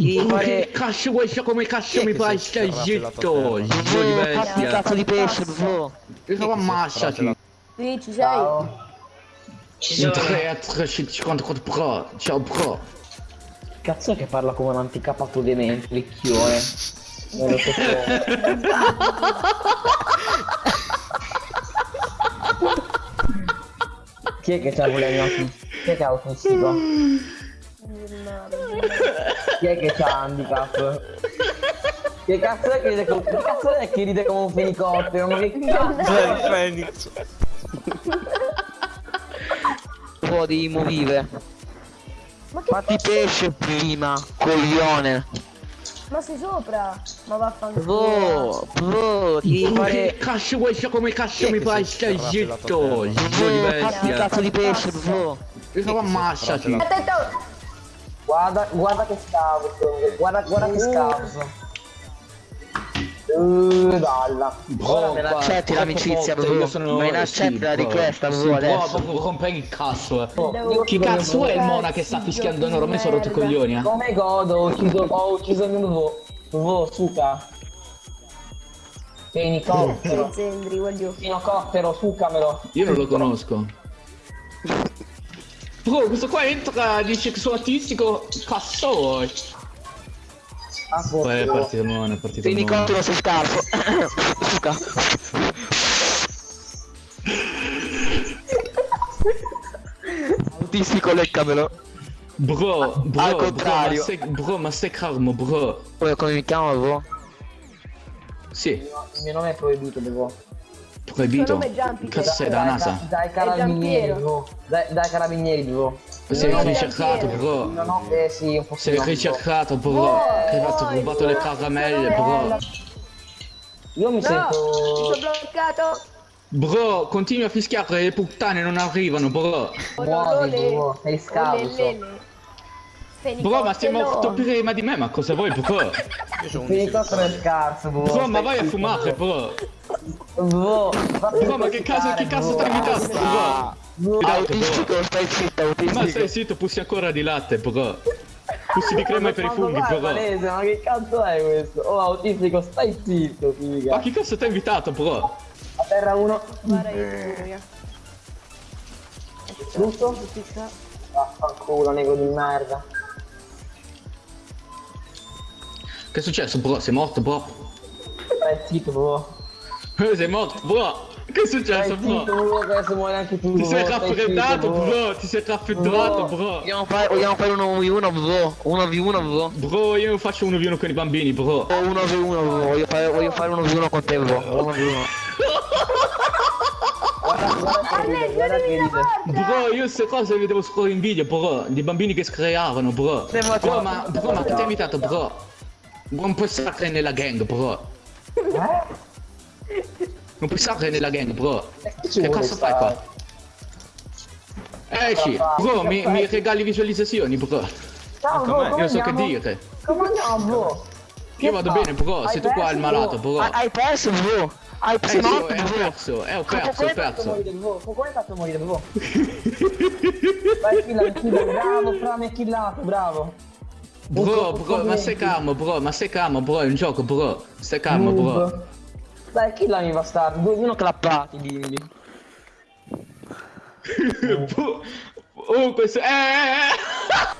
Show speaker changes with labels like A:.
A: ti devi
B: Ma
A: fare...
B: che cazzo vuoi so come cazzo
A: Chi è
B: mi
A: che
B: fai
A: si è
B: stai
A: raffilato a
B: zitto,
A: terra?
B: zitto di
A: Eh,
B: bestia.
A: fatti il cazzo di pesce, bro.
B: Io sono ammassati.
C: Sì, ci sei?
D: Ciao.
B: In 3 a 354 pro. Ciao pro.
D: Cazzo è che parla come un anticapato demente, licchione. Non lo so Chi è che c'ha problemi autistici? Chi è che è autistico? Chi è che c'ha handicap? Che cazzo è che ride come, che cazzo è che ride come un fenicottero? Ma che cazzo?
A: Cioè, il Phoenix. Un po' di movire.
C: Ma che
A: Fatti pesce prima, coglione.
C: Ma sei sopra? Ma vaffanculo.
A: Bro, bro, ti devi
B: Ma che
A: fare...
B: cazzo vuoi so come cazzo
A: è
B: mi
A: che
B: fai
A: è
B: stai zitto,
A: Bro, fatti cazzo di pesce, bro.
B: Io sono ammassati.
C: Attento!
D: Guarda, guarda che scavo, guarda, guarda che scavo. Uh, dalla. Ora me la
B: qua-
A: accetti l'amicizia, bro.
B: io sono-
A: Ma inaccetti
B: sì,
A: la
B: bro.
A: richiesta, bro,
B: Sì, bro,
A: adesso.
B: proprio rompere il cazzo, eh.
C: Devo-
B: Chi cazzo è il mona che sta fischiando noi? Ormai sono rotto i coglioni, eh.
D: Come godo, ho ucciso, ho ucciso il mio vo. Vo, suca. Fenicottero. Fenicottero, sucamelo.
B: Io non lo conosco. Bro, questo qua entra, dice che sono artistico, cazzo vuoi?
D: Ah,
B: Poi è
D: boh.
B: partito buono, è partito buono.
A: Fenicottero sul scarpo. Suca. Autistico, leccamelo.
B: Bro,
A: Al
B: bro, bro, ma
A: contrario.
B: stai, bro, ma stai calmo, bro.
A: Poi come mi chiamo, bro?
B: Sì,
D: Il mio nome è proibito, devo.
B: Proibito. Cazzo sei da NASA?
D: Dai carabinieri, bro. Dai, dai carabinieri, bro.
B: Sei
C: No,
B: ricercato, bro.
D: Ho, eh sì, un po'
B: Sei ricercato, bro.
C: Oh,
B: Che hai fatto rubato le caramelle, bro.
D: Io mi
C: No, mi sono
D: sento...
C: bloccato.
B: Bro, continui a fischiare, le puttane non arrivano, bro.
D: Muoviti, bro, sei scalzo.
B: Bro, ma sei morto prima di me, ma cosa vuoi, bro?
D: Fenicottero è scarso, bro.
B: Bro, ma vai a fumare, bro.
D: Bro,
B: ma che caso, che cazzo stai? Bro, Date,
A: Autistico, stai zitto,
B: Ma stai
A: autistico.
B: zitto, pussi ancora di latte, bro. Pussi di crema per i funghi,
D: palese, ma che cazzo è questo? Oh, autistico, stai zitto, figa.
B: Ma chi cazzo ti ha invitato, bro?
D: A terra uno.
C: Guarda io
D: Giusto? Vaffanculo, nego di merda.
B: Che è successo, bro? Sei morto, bro?
D: Stai zitto, bro.
B: Eh, Sei morto, bro? Che è successo, bro?
D: che adesso muore anche tu.
B: Ti sei raffreddato, bro? Ti sei raffreddato, bro?
A: Vogliamo fare, vogliamo fare uno v 1 bro? 1 v 1 bro?
B: Bro, io faccio uno v uno con i bambini, bro.
A: O 1 v 1 bro, voglio fare, voglio fare uno v 1 con te bro. 1 v 1.
D: Guarda, guarda che ride, guarda che ride.
B: Bro, io queste cose le vedevo solo in video, bro. Di bambini che screavano, bro. Bro, ma, bro, ma chi ti ha invitato, bro? Non puoi stare nella gang, bro.
D: Eh?
B: Non puoi stare nella gang, bro.
D: ci
B: Che cazzo fai qua? Esci, bro, mi, mi regali visualizzazioni, bro.
D: Ciao, bro,
B: Io so che
D: andiamo?
B: dire.
D: Come andiamo, bro?
B: Io vado bene, bro. Sei tu qua il malato, bro.
A: Hai, hai perso bro? Hai
B: Eh
A: perso
B: sì,
A: morto
B: eh, ho
A: bro?
B: perso, eh, ho perso, ho perso.
D: bro? Come hai fatto a morire, bro? Vai, killa, killa, bravo, fra mi hai killato, bravo.
B: Bro, bro, ma stai calmo, bro, ma stai calmo, bro, è un gioco, bro. Stai calmo, bro.
D: Dai, killami bastardo, due uno clappati, dimmi.
B: Oh, questo... Eh, eh, eh.